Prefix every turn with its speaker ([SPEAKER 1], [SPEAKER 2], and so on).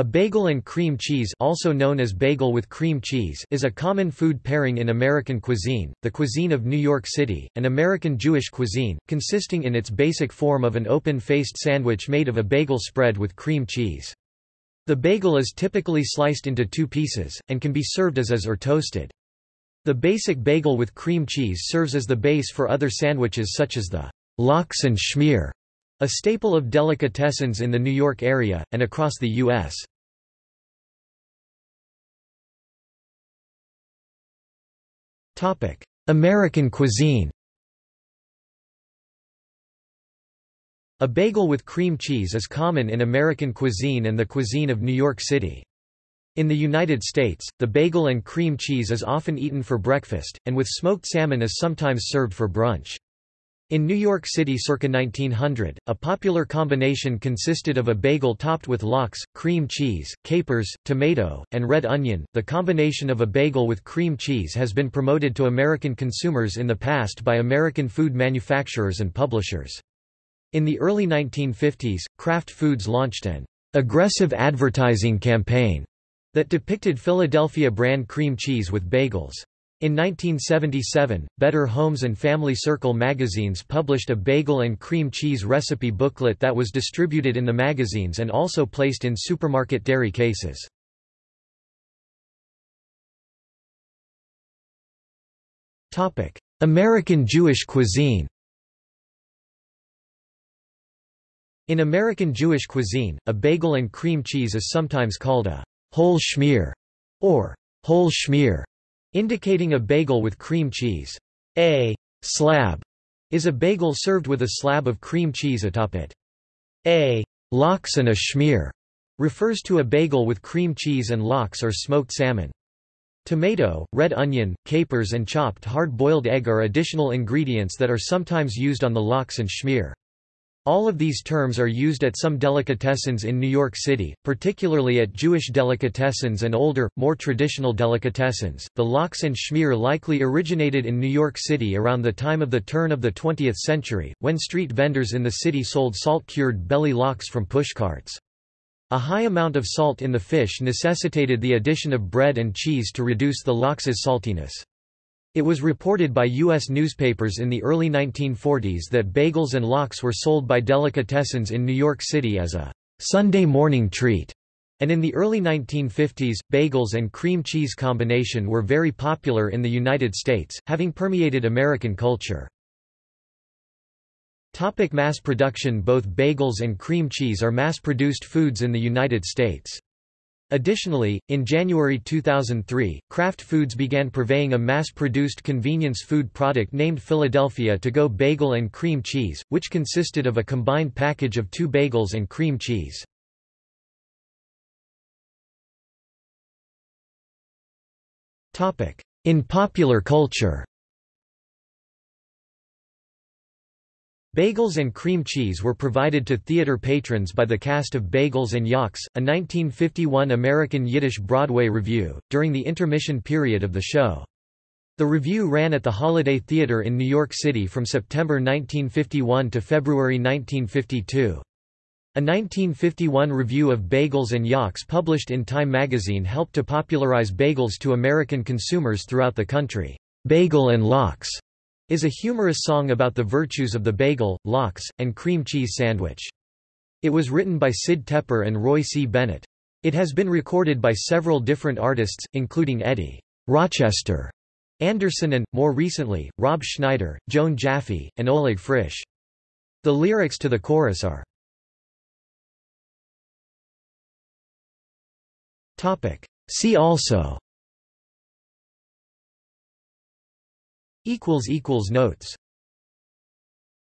[SPEAKER 1] A bagel and cream cheese also known as bagel with cream cheese is a common food pairing in American cuisine, the cuisine of New York City, an American Jewish cuisine, consisting in its basic form of an open-faced sandwich made of a bagel spread with cream cheese. The bagel is typically sliced into two pieces, and can be served as is or toasted. The basic bagel with cream cheese serves as the base for other sandwiches such as the lox and schmear, a staple of delicatessens in the New York area, and across the U.S. American cuisine A bagel with cream cheese is common in American cuisine and the cuisine of New York City. In the United States, the bagel and cream cheese is often eaten for breakfast, and with smoked salmon is sometimes served for brunch. In New York City circa 1900, a popular combination consisted of a bagel topped with lox, cream cheese, capers, tomato, and red onion. The combination of a bagel with cream cheese has been promoted to American consumers in the past by American food manufacturers and publishers. In the early 1950s, Kraft Foods launched an aggressive advertising campaign that depicted Philadelphia brand cream cheese with bagels. In 1977, Better Homes and Family Circle magazines published a bagel and cream cheese recipe booklet that was distributed in the magazines and also placed in supermarket dairy cases. American Jewish cuisine In American Jewish cuisine, a bagel and cream cheese is sometimes called a whole schmear or whole schmear indicating a bagel with cream cheese. A slab is a bagel served with a slab of cream cheese atop it. A lox and a schmear refers to a bagel with cream cheese and lox or smoked salmon. Tomato, red onion, capers and chopped hard-boiled egg are additional ingredients that are sometimes used on the lox and schmear. All of these terms are used at some delicatessens in New York City, particularly at Jewish delicatessens and older, more traditional delicatessens. The lox and schmear likely originated in New York City around the time of the turn of the 20th century, when street vendors in the city sold salt-cured belly lox from pushcarts. A high amount of salt in the fish necessitated the addition of bread and cheese to reduce the lox's saltiness. It was reported by U.S. newspapers in the early 1940s that bagels and lox were sold by delicatessens in New York City as a Sunday morning treat. And in the early 1950s, bagels and cream cheese combination were very popular in the United States, having permeated American culture. Topic mass production Both bagels and cream cheese are mass-produced foods in the United States. Additionally, in January 2003, Kraft Foods began purveying a mass-produced convenience food product named Philadelphia To-Go Bagel and Cream Cheese, which consisted of a combined package of two bagels and cream cheese. In popular culture Bagels and cream cheese were provided to theater patrons by the cast of Bagels and Yox, a 1951 American Yiddish Broadway revue, during the intermission period of the show. The revue ran at the Holiday Theatre in New York City from September 1951 to February 1952. A 1951 review of Bagels and Yox published in Time magazine helped to popularize bagels to American consumers throughout the country. Bagel and Lox is a humorous song about the virtues of the bagel, lox, and cream cheese sandwich. It was written by Sid Tepper and Roy C. Bennett. It has been recorded by several different artists, including Eddie Rochester Anderson and, more recently, Rob Schneider, Joan Jaffe, and Oleg Frish. The lyrics to the chorus are See also Notes